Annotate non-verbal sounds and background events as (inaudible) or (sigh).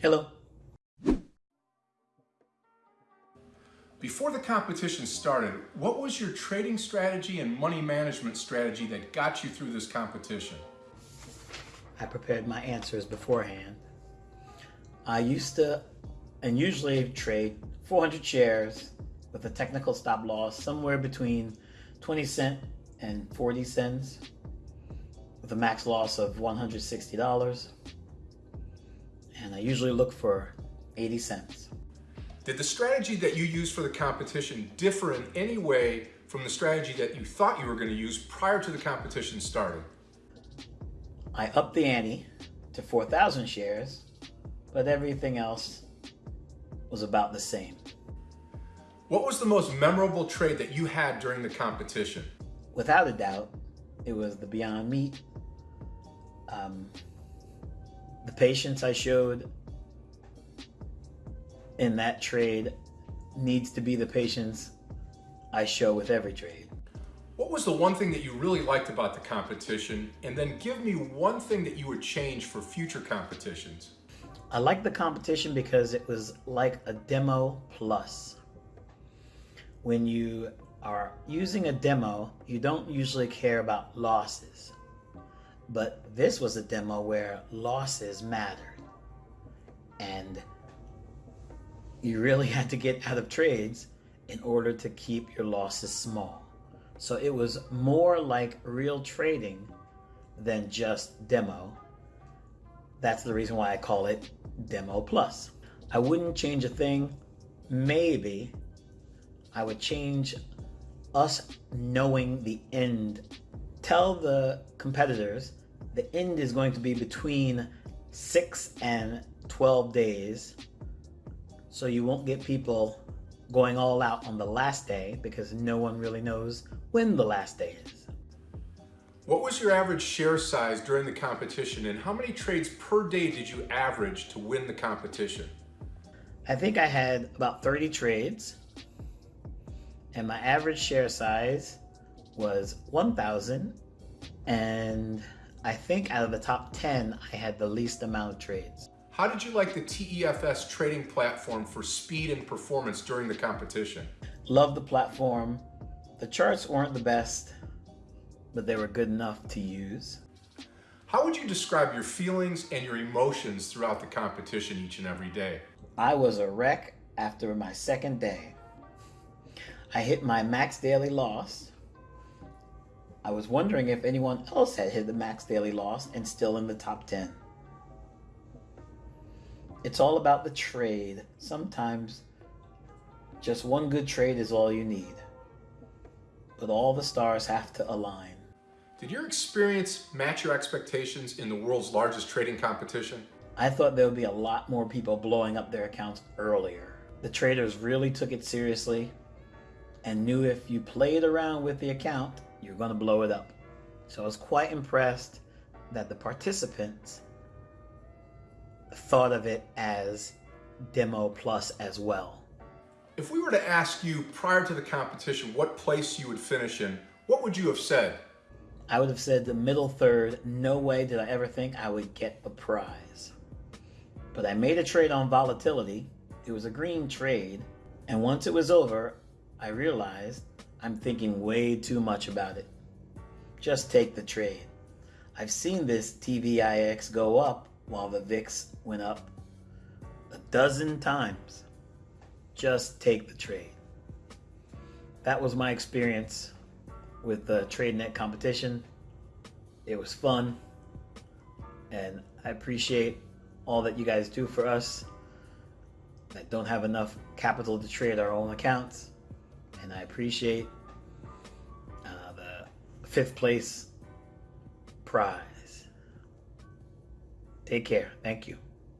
Hello. Before the competition started, what was your trading strategy and money management strategy that got you through this competition? I prepared my answers beforehand. I used to and usually trade 400 shares with a technical stop loss somewhere between 20 cent and 40 cents with a max loss of $160. And I usually look for 80 cents. Did the strategy that you used for the competition differ in any way from the strategy that you thought you were going to use prior to the competition starting? I upped the ante to 4,000 shares, but everything else was about the same. What was the most memorable trade that you had during the competition? Without a doubt, it was the Beyond Meat. Um, patience I showed in that trade needs to be the patience I show with every trade. What was the one thing that you really liked about the competition? And then give me one thing that you would change for future competitions. I liked the competition because it was like a demo plus. When you are using a demo, you don't usually care about losses. But this was a demo where losses mattered. And you really (laughs) had to get out of trades in order to keep your losses small. So it was more like real trading than just demo. That's the reason why I call it Demo Plus. I wouldn't change a thing. Maybe I would change us knowing the end. Tell the competitors the end is going to be between 6 and 12 days so you won't get people going all out on the last day because no one really knows when the last day is. What was your average share size during the competition and how many trades per day did you average to win the competition? I think I had about 30 trades and my average share size was 1,000 and I think out of the top 10 I had the least amount of trades. How did you like the TEFS trading platform for speed and performance during the competition? Love the platform. The charts weren't the best, but they were good enough to use. How would you describe your feelings and your emotions throughout the competition each and every day? I was a wreck after my second day. I hit my max daily loss. I was wondering if anyone else had hit the max daily loss and still in the top 10. It's all about the trade. Sometimes just one good trade is all you need. But all the stars have to align. Did your experience match your expectations in the world's largest trading competition? I thought there would be a lot more people blowing up their accounts earlier. The traders really took it seriously and knew if you played around with the account, you're going to blow it up. So I was quite impressed that the participants thought of it as demo plus as well. If we were to ask you prior to the competition what place you would finish in, what would you have said? I would have said the middle third. No way did I ever think I would get a prize. But I made a trade on volatility. It was a green trade. And once it was over, I realized I'm thinking way too much about it. Just take the trade. I've seen this TVIX go up while the VIX went up a dozen times. Just take the trade. That was my experience with the TradeNet competition. It was fun, and I appreciate all that you guys do for us that don't have enough capital to trade our own accounts. And I appreciate uh, the fifth place prize. Take care. Thank you.